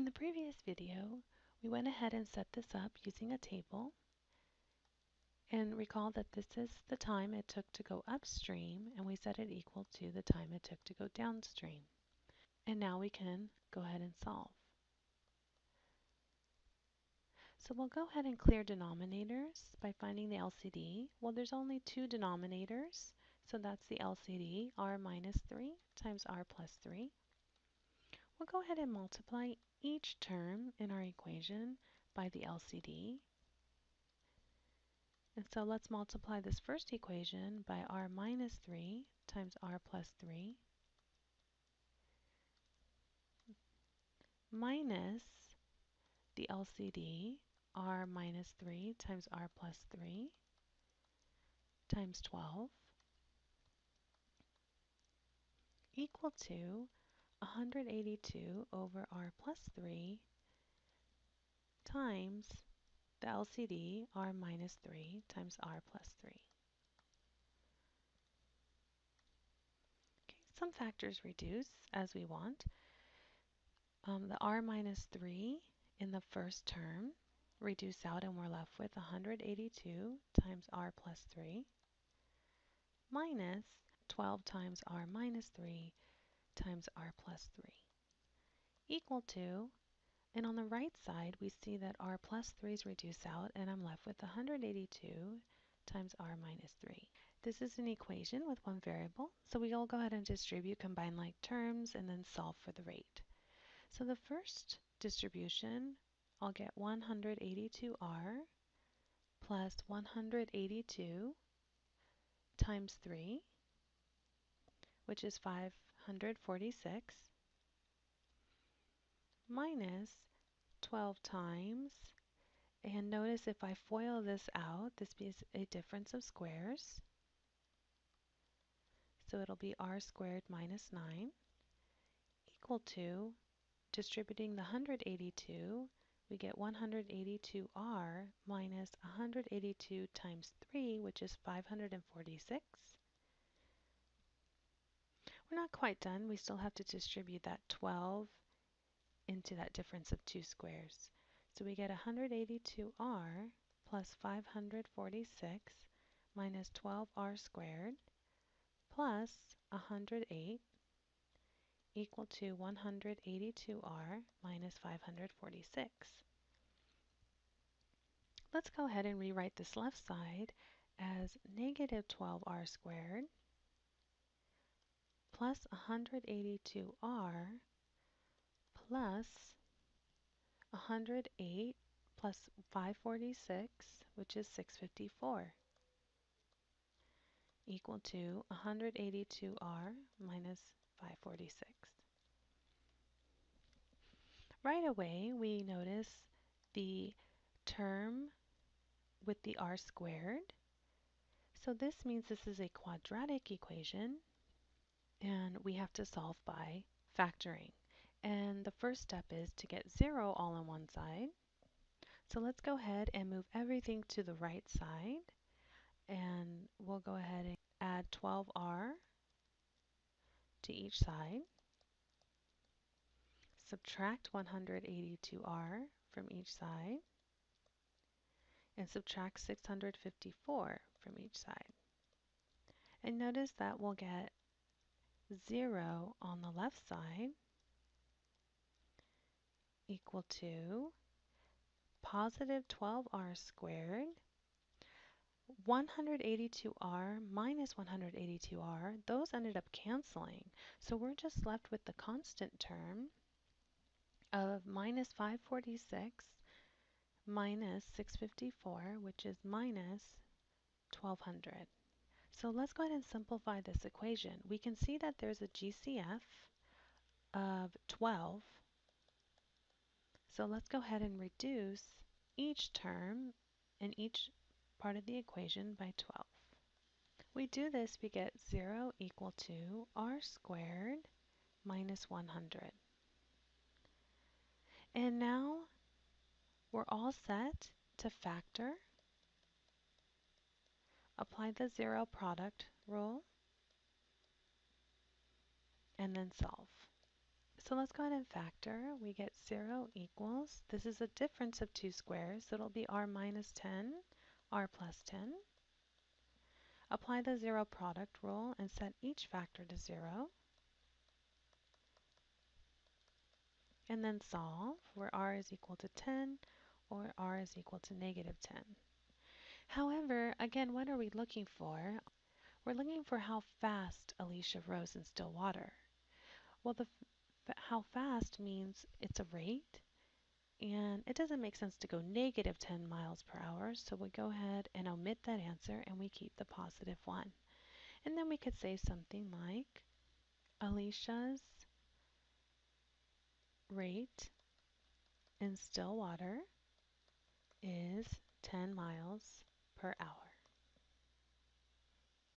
In the previous video, we went ahead and set this up using a table. And recall that this is the time it took to go upstream, and we set it equal to the time it took to go downstream. And now we can go ahead and solve. So we'll go ahead and clear denominators by finding the LCD. Well, there's only two denominators, so that's the LCD, r minus 3 times r plus 3. We'll go ahead and multiply each term in our equation by the LCD. And so let's multiply this first equation by r minus 3 times r plus 3 minus the LCD r minus 3 times r plus 3 times 12 equal to 182 over r plus 3 times the LCD r minus 3 times r plus 3. Okay, some factors reduce as we want. Um, the r minus 3 in the first term reduce out and we're left with 182 times r plus 3 minus 12 times r minus 3 times r plus 3 equal to, and on the right side we see that r plus 3's reduce out and I'm left with 182 times r minus 3. This is an equation with one variable, so we'll go ahead and distribute combine like terms and then solve for the rate. So the first distribution I'll get 182r plus 182 times 3, which is 546, minus 12 times, and notice if I FOIL this out, this is a difference of squares. So it'll be r squared minus 9 equal to, distributing the 182, we get 182r minus 182 times 3, which is 546. We're not quite done. We still have to distribute that 12 into that difference of two squares. So we get 182r plus 546 minus 12r squared plus 108 equal to 182r minus 546. Let's go ahead and rewrite this left side as negative 12r squared plus 182r plus 108 plus 546, which is 654, equal to 182r minus 546. Right away, we notice the term with the r squared. So this means this is a quadratic equation, and we have to solve by factoring. And the first step is to get 0 all on one side. So let's go ahead and move everything to the right side. And we'll go ahead and add 12r to each side. Subtract 182r from each side. And subtract 654 from each side. And notice that we'll get 0 on the left side equal to positive 12r squared 182r minus 182r, those ended up canceling. So we're just left with the constant term of minus 546 minus 654, which is minus 1200. So let's go ahead and simplify this equation. We can see that there's a GCF of 12 so let's go ahead and reduce each term in each part of the equation by 12. We do this, we get 0 equal to r squared minus 100. And now we're all set to factor. Apply the zero product rule and then solve. So let's go ahead and factor. We get 0 equals, this is a difference of two squares, so it'll be r minus 10, r plus 10. Apply the zero product rule and set each factor to 0. And then solve where r is equal to 10 or r is equal to negative 10. Again, what are we looking for? We're looking for how fast Alicia rows in still water. Well, the how fast means it's a rate, and it doesn't make sense to go negative 10 miles per hour, so we go ahead and omit that answer and we keep the positive 1. And then we could say something like Alicia's rate in still water is 10 miles per hour.